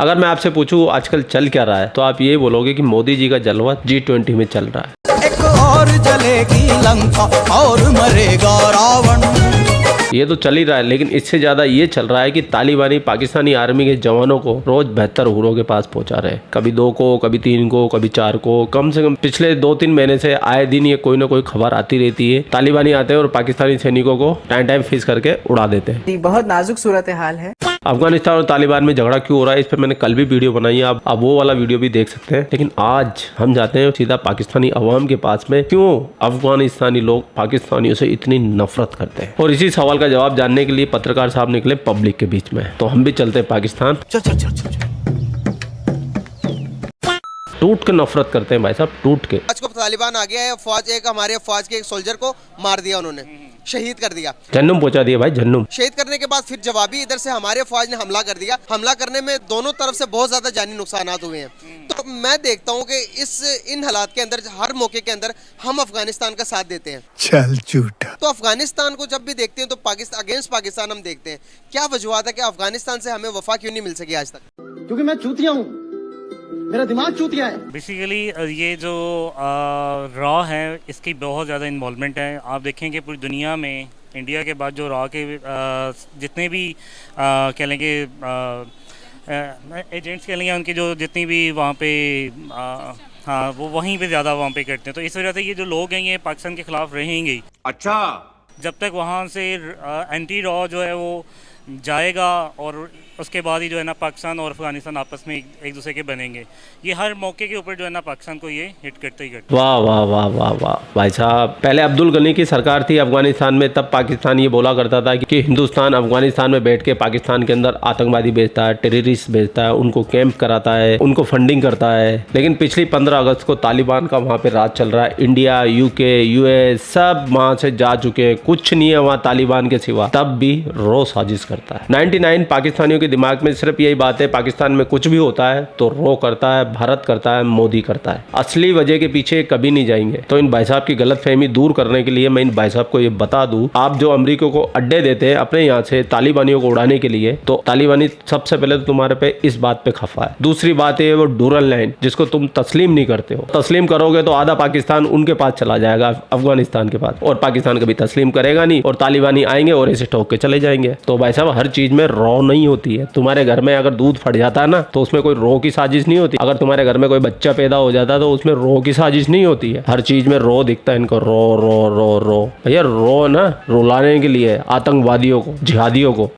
अगर मैं आपसे पूछूँ आजकल चल क्या रहा है तो आप ये बोलोगे कि मोदी जी का जलवा जी ट्वेंटी में चल रहा है। एक और जलेगी लंका और मरेगा रावण। ये तो चल ही रहा है लेकिन इससे ज़्यादा ये चल रहा है कि तालिबानी पाकिस्तानी आर्मी के जवानों को रोज बेहतर हुरों के पास पहुँचा रहे हैं। कभी दो को कभी तीन को कभी चार को कम से कम पिछले दो तीन महीने से आए दिन ये कोई ना कोई खबर आती रहती है। तालिबानी आते हैं और पाकिस्तानी सैनिकों को टाइम टाइम फ़ीस करके उड़ा देते हैं। बहुत नाजुक सूरत हाल है। अफ़गानिस्तान और तालिबान में झगड़ा क्यों हो रहा है? इस पर मैंने कल भी वीडियो बनाई है, आप आप वो वाला वीडियो भी देख सकते हैं। लेकिन आज हम जाते हैं सीधा पाकिस्तानी अवाम के पास में। क्यों अफगानिस्तानी लोग पाकिस्तानियों से इतनी नफरत करते हैं? और इसी सवाल का जवाब जानने के लिए पत्रकार साहब निकले पब्लिक के बीच में। तो हम भी चलते हैं पाकिस्तान। चल चल चल चल। टूट के नफरत करते हैं भाई साहब टूट के। आज को तालिबान आ गया है फौज एक हमारे फौज के एक सोल्जर को मार दिया उन्होंने शहीद कर दिया। जन्नुम पहुँचा दिया भाई जन्नुम। शहीद करने के बाद फिर जवाबी इधर से हमारे फौज ने हमला कर दिया। हमला करने में दोनों तरफ़ से बहुत ज़्यादा जानी नुकसान हुए हैं। तो मैं देखता हूँ कि इस इन हालात के अंदर हर मौके के अंदर हम अफ़गानिस्तान का साथ देते हैं। चल झूठा। तो अफ़गानिस्तान को जब भी देखते हैं तो पाकिस्तान अगेंस्ट पाकिस्तान हम देखते हैं। क्या वजूहत है कि अफ़गानिस्तान से हमें वफा क्यों नहीं मिल सकी आज तक? क्योंकि मैं चूतिया हूँ। मेरा दिमाग चूतिया है। बेसिकली ये जो रॉ है इसकी बहुत ज़्यादा इन्वॉल्वमेंट है। आप देखें कि पूरी दुनिया में इंडिया के बाद जो रॉ के आ, जितने भी कह लेंगे एजेंट्स कह लेंगे उनकी जो जितनी भी वहाँ पे आ, हाँ वो वहीं पे ज़्यादा वहाँ पे करते हैं। तो इस वजह से ये जो लोग हैं ये पाकिस्तान के ख़िलाफ़ रहेंगे। अच्छा। जब तक वहाँ से एंटी रॉ जो है वो जाएगा और उसके बाद ही जो है ना पाकिस्तान और अफ़गानिस्तान आपस में एक, दूसरे के बनेंगे। ये हर मौके के ऊपर जो है ना पाकिस्तान को ये हिट करते ही करते वाह वाह वाह वाह वाह। भाई साहब पहले अब्दुल गनी की सरकार थी अफ़गानिस्तान में तब पाकिस्तान ये बोला करता था कि हिंदुस्तान अफ़गानिस्तान में बैठ के पाकिस्तान के अंदर आतंकवादी भेजता है टेररिस्ट भेजता है उनको कैंप कराता है उनको फंडिंग करता है। लेकिन पिछली पंद्रह अगस्त को तालिबान का वहाँ पे राज चल रहा है। इंडिया यूके यूएस सब वहाँ से जा चुके हैं। कुछ नहीं है वहाँ तालिबान के सिवा। तब भी रो साजिश करता है। 99 पाकिस्तानियों के दिमाग में सिर्फ़ यही बात है, पाकिस्तान में कुछ भी होता है तो रो करता है, भारत करता है, मोदी करता है। असली वजह के पीछे कभी नहीं जाएँगे। तो इन भाई साहब की गलत फहमी दूर करने के लिए मैं इन भाई साहब को ये बता दूँ, आप जो अमरीका को अड्डे देते हैं अपने यहाँ से तालिबानियों को उड़ाने के लिए तो तालिबानी सबसे पहले तो तुम्हारे पे इस बात पे खफा है। दूसरी बात है, वो डूरल लाइन, जिसको तुम तस्लीम नहीं करते हो। तस्लीम करोगे तो आधा पाकिस्तान उनके पास चला जाएगा, अफ़गानिस्तान के पास। और पाकिस्तान कभी तस्लीम करेगा नहीं, और तालिबानी आएँगे और इसे ठोक के चले जाएँगे। तो भाई साहब, हर चीज़ में रॉ नहीं होती है। तुम्हारे घर में अगर दूध फट जाता है ना तो उसमें कोई रो की साजिश नहीं होती। अगर तुम्हारे घर में कोई बच्चा पैदा हो जाता है तो उसमें रो की साजिश नहीं होती है। हर चीज़ में रो दिखता है इनको, रो रो रो रो। भैया, रो ना, रुलाने के लिए, आतंकवादियों को, जिहादियों को।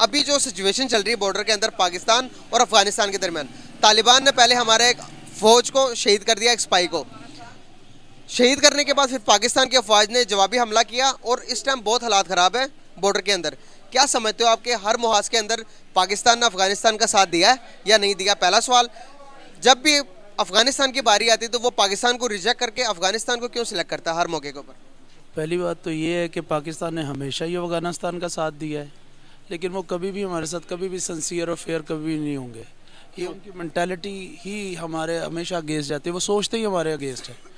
अभी जो सिचुएशन चल रही है बॉर्डर के अंदर पाकिस्तान और अफ़गानिस्तान के दरमियान, तालिबान ने पहले हमारे एक फौज को शहीद कर दिया, एक स्पाई को। शहीद करने के बाद फिर पाकिस्तान की अफवाज ने जवाबी हमला किया और इस टाइम बहुत हालात ख़राब है बॉर्डर के अंदर। क्या समझते हो आपके हर मुहाज के अंदर पाकिस्तान ने अफ़गानिस्तान का साथ दिया है या नहीं दिया? पहला सवाल, जब भी अफ़गानिस्तान की बारी आती तो वो पाकिस्तान को रिजेक्ट करके अफ़गानिस्तान को क्यों सिलेक्ट करता है हर मौके के ऊपर? पहली बात तो ये है कि पाकिस्तान ने हमेशा ही अफ़गानिस्तान का साथ दिया है, लेकिन वो कभी भी हमारे साथ कभी भी सिंसियर और फेयर कभी भी नहीं होंगे। ये उनकी मैंटेलिटी ही हमारे हमेशा अगेंस्ट जाती है, वो सोचते ही हमारे अगेंस्ट है।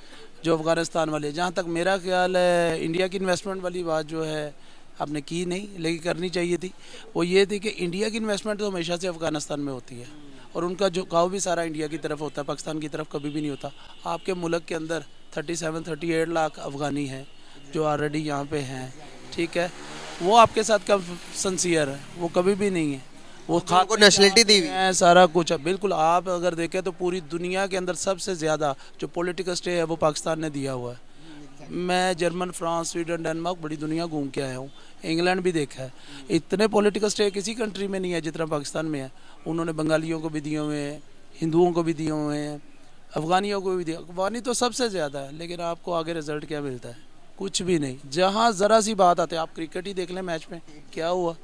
जो अफ़गानिस्तान वाले जहाँ तक मेरा ख्याल है, इंडिया की इन्वेस्टमेंट वाली बात जो है, आपने की नहीं, लेकिन करनी चाहिए थी। वो ये थी कि इंडिया की इन्वेस्टमेंट तो हमेशा से अफ़गानिस्तान में होती है। और उनका झुकाव भी सारा इंडिया की तरफ़ होता है, पाकिस्तान की तरफ़ कभी भी नहीं होता। आपके मुल्क के अंदर thirty seven thirty eight lakh Afghani हैं, जो ऑलरेडी यहाँ पे हैं। ठीक है? वो आपके साथ कब सनसियर है। वो कभी भी नहीं है। वो तो उनको नेशनलिटी दी हुई। है सारा कुछ। है बिल्कुल आप अगर देखें तो पूरी दुनिया के अंदर सबसे ज़्यादा जो पॉलिटिकल स्टे है वो पाकिस्तान ने दिया हुआ है। मैं जर्मन फ्रांस स्वीडन डेनमार्क बड़ी दुनिया घूम के आया हूँ। इंग्लैंड भी देखा है। इतने पॉलिटिकल स्टे किसी कंट्री में नहीं है जितना पाकिस्तान में है। उन्होंने बंगालियों को भी दिए हुए हैं हिंदुओं को भी दिए हुए हैं अफ़गानियों को भी दिया अफगानी तो सबसे ज़्यादा है लेकिन आपको आगे रिज़ल्ट क्या मिलता है? कुछ भी नहीं। जहाँ ज़रा सी बात आती है आप क्रिकेट ही देख लें मैच में क्या हुआ?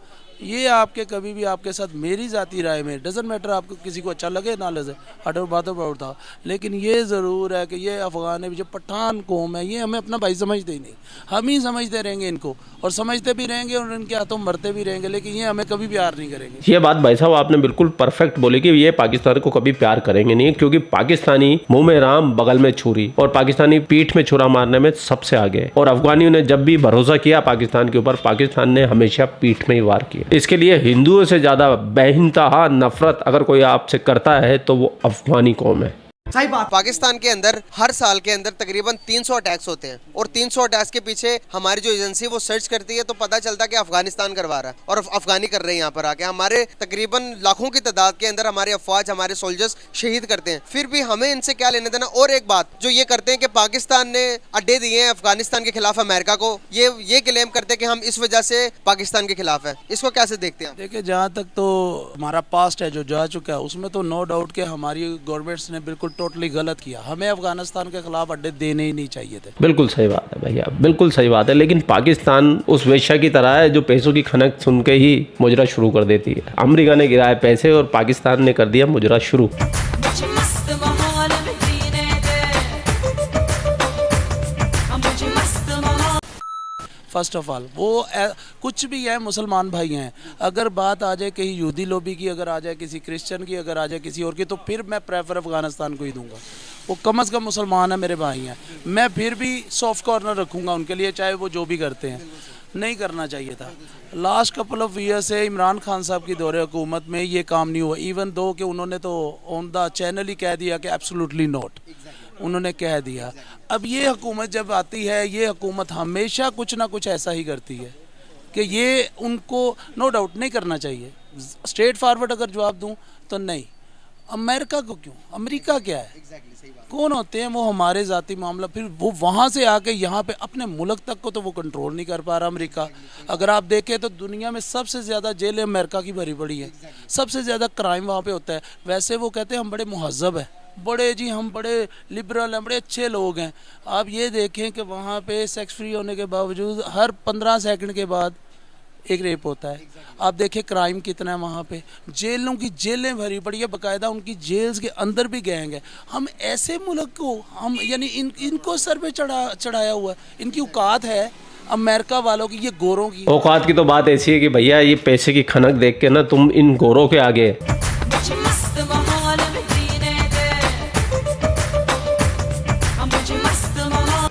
ये आपके कभी भी आपके साथ मेरी ज़ाती राय में डजेंट मैटर आपको किसी को अच्छा लगे, ना लगे हटर बातों पर उठा लेकिन ये ज़रूर है कि ये अफ़गान जो पठान कौम है, ये हमें अपना भाई समझते ही नहीं। हम ही समझते रहेंगे इनको, और समझते भी रहेंगे और इनके हाथों मरते भी रहेंगे, लेकिन ये हमें कभी प्यार नहीं करेंगे। ये बात भाई साहब आपने बिल्कुल परफेक्ट बोली कि ये पाकिस्तान को कभी प्यार करेंगे नहीं, क्योंकि पाकिस्तानी मुँह में राम, बगल में छुरी, और पाकिस्तानी पीठ में छुरा मारने में सबसे आगे। और अफगानियों ने जब भी भरोसा किया पाकिस्तान के ऊपर, पाकिस्तान ने हमेशा पीठ में ही वार किया। इसके लिए हिंदुओं से ज़्यादा बेहिंतहा नफरत अगर कोई आपसे करता है तो वो अफगानी कौम है। सही बात। पाकिस्तान के अंदर हर साल के अंदर तकरीबन 300 अटैक्स होते हैं। और 300 अटैक्स के पीछे हमारी जो एजेंसी वो सर्च करती है तो पता चलता है कि अफ़गानिस्तान करवा रहा है और अफगानी कर रहे हैं यहाँ पर आके। हमारे तकरीबन लाखों की तादाद के अंदर हमारे अफवाज हमारे सोल्जर्स शहीद करते हैं। फिर भी हमें इनसे क्या लेने देना? और एक बात जो ये करते हैं कि पाकिस्तान ने अड्डे दिए हैं अफ़गानिस्तान के खिलाफ अमेरिका को ये ये क्लेम करते हैं कि हम इस वजह से पाकिस्तान के खिलाफ है। इसको कैसे देखते हैं? देखिए जहाँ तक तो हमारा पास्ट है जो जा चुका है उसमें तो नो डाउट कि हमारी गवर्नमेंट्स ने बिल्कुल टोटली गलत किया। हमें अफ़गानिस्तान के खिलाफ अड्डे देने ही नहीं चाहिए थे। बिल्कुल सही बात है भैया, बिल्कुल सही बात है, लेकिन पाकिस्तान उस वेश्या की तरह है जो पैसों की खनक सुन के ही मुजरा शुरू कर देती है। अमरीका ने गिराया पैसे और पाकिस्तान ने कर दिया मुजरा शुरू। फ़र्स्ट ऑफ़ ऑल वो ए- कुछ भी है, मुसलमान भाई हैं। अगर बात आ जाए कहीं यहूदी लोबी की, अगर आ जाए किसी क्रिश्चियन की, अगर आ जाए किसी और की तो फिर मैं प्रेफर अफ़गानिस्तान को ही दूँगा। वो कम अज़ कम मुसलमान है, मेरे भाई हैं। मैं फिर भी सॉफ्ट कॉर्नर रखूँगा उनके लिए, चाहे वो जो भी करते हैं। नहीं करना चाहिए था। लास्ट कपल ऑफ़ ईयर से इमरान खान साहब की दौरे हुकूमत में ये काम नहीं हुआ। इवन दो कि उन्होंने तो ऑन द चैनल ही कह दिया कि एब्सोल्युटली नॉट उन्होंने कह दिया। अब ये हुकूमत जब आती है ये हुकूमत हमेशा कुछ ना कुछ ऐसा ही करती है कि ये उनको नो डाउट नहीं करना चाहिए। स्ट्रेट फॉरवर्ड अगर जवाब दूँ तो नहीं। अमेरिका को क्यों? अमेरिका क्या है? कौन होते हैं? वो हमारे ज़ाती मामला। फिर वो वहाँ से आके यहाँ पे अपने मुल्क तक को तो वो कंट्रोल नहीं कर पा रहा अमेरिका। अगर आप देखें तो दुनिया में सबसे ज़्यादा जेलें अमेरिका की भरी पड़ी है। सबसे ज़्यादा क्राइम वहाँ पे होता है। वैसे वो कहते हैं हम बड़े महजब हैं। बड़े जी हम बड़े लिबरल हैं बड़े अच्छे लोग हैं। आप ये देखें कि वहाँ पे सेक्स फ्री होने के बावजूद हर पंद्रह सेकंड के बाद एक रेप होता है। Exactly. आप देखें क्राइम कितना है वहाँ पे। जेलों की जेलें भरी पड़ी है बाकायदा उनकी जेल्स के अंदर भी गैंग है। हम ऐसे मुल्क को हम यानी इन इनको सर पे चढ़ा चढ़ाया हुआ है। इनकी औकात है अमेरिका वालों की ये गोरों की। औकात की तो बात ऐसी है कि भैया ये पैसे की खनक देख के ना तुम इन गोरों के आगे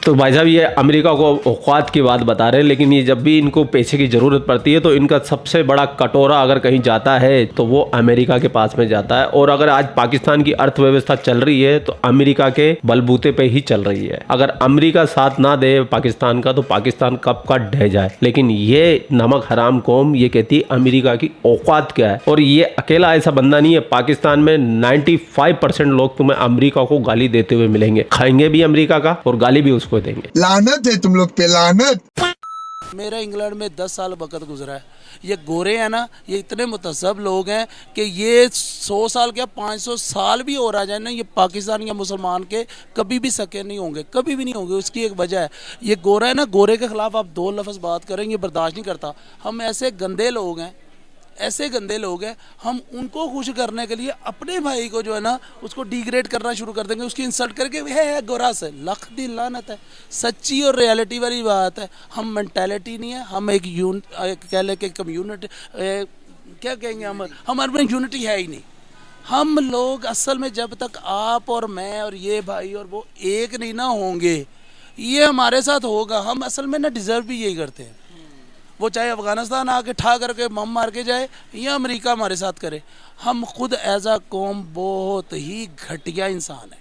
तो भाई साहब, ये अमेरिका को औकात की बात बता रहे हैं, लेकिन ये जब भी इनको पैसे की ज़रूरत पड़ती है तो इनका सबसे बड़ा कटोरा अगर कहीं जाता है तो वो अमेरिका के पास में जाता है। और अगर आज पाकिस्तान की अर्थव्यवस्था चल रही है तो अमेरिका के बलबूते पे ही चल रही है। अगर अमेरिका साथ ना दे पाकिस्तान का तो पाकिस्तान कब का ढह जाए। लेकिन ये नमक हराम कौम, ये कहती है अमेरिका की औकात क्या है। और ये अकेला ऐसा बंदा नहीं है, पाकिस्तान में 95 परसेंट लोग तुम्हें अमेरिका को गाली देते हुए मिलेंगे। खाएँगे भी अमेरिका का, और गाली भी उसको देंगे। लानत है तुम लोग पे लानत। मेरा इंग्लैंड में दस साल वक्त गुजरा है। ये गोरे हैं ना ये इतने मुतसब लोग हैं कि ये सौ साल क्या पाँच सौ साल भी हो रहा जाए ना ये पाकिस्तान या मुसलमान के कभी भी सके नहीं होंगे कभी भी नहीं होंगे उसकी एक वजह है। ये गोरा है ना गोरे के ख़िलाफ़ आप दो लफ्ज़ बात करें ये बर्दाश्त नहीं करता। हम ऐसे गंदे लोग हैं ऐसे गंदे लोग हैं हम उनको खुश करने के लिए अपने भाई को जो है ना उसको डिग्रेड करना शुरू कर देंगे उसकी इंसल्ट करके है, है गोरा से लख दी लानत है सच्ची और रियलिटी वाली बात है हम मैंटेलिटी नहीं है हम एक यून कह लें कि कम्यूनिटी क्या कहेंगे हम हमारे में यूनिटी है ही नहीं। हम लोग असल में जब तक आप और मैं और ये भाई और वो एक नहीं ना होंगे ये हमारे साथ होगा हम असल में ना डिज़र्व भी यही करते हैं। वो चाहे अफ़गानिस्तान आके ठा करके मम मार के जाए, या अमेरिका हमारे साथ करे। हम खुद एज आ कौम बहुत ही घटिया इंसान है।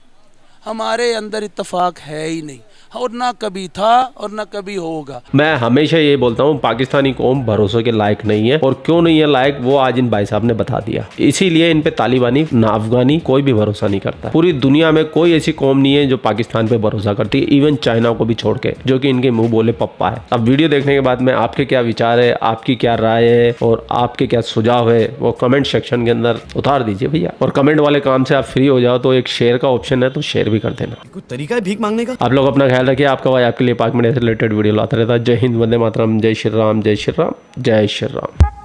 हमारे अंदर इतफाक है ही नहीं। और ना कभी था और ना कभी होगा। मैं हमेशा ये बोलता हूँ, पाकिस्तानी कौम भरोसे के लायक नहीं है और क्यों नहीं है लायक, वो आज इन भाई साहब ने बता दिया। इसीलिए इन पे तालिबानी, ना अफगानी कोई भी भरोसा नहीं करता। पूरी दुनिया में कोई ऐसी कौम नहीं है जो पाकिस्तान पे भरोसा करती है इवन चाइना को भी छोड़ के, जो की इनके मुँह बोले पप्पा है। अब वीडियो देखने के बाद में आपके क्या विचार है, आपकी क्या राय है और आपके क्या सुझाव है, वो कमेंट सेक्शन के अंदर उतार दीजिए भैया। और कमेंट वाले काम से आप फ्री हो जाओ तो एक शेयर का ऑप्शन है तो शेयर भी कर देना। कुछ तरीका है भीख मांगने का? आप लोग अपना ख्याल रखिए आपका भाई आपके लिए पाक से रिलेटेड वीडियो लाता रहता है। जय हिंद वंदे मातरम जय श्री राम जय श्री राम जय श्री राम।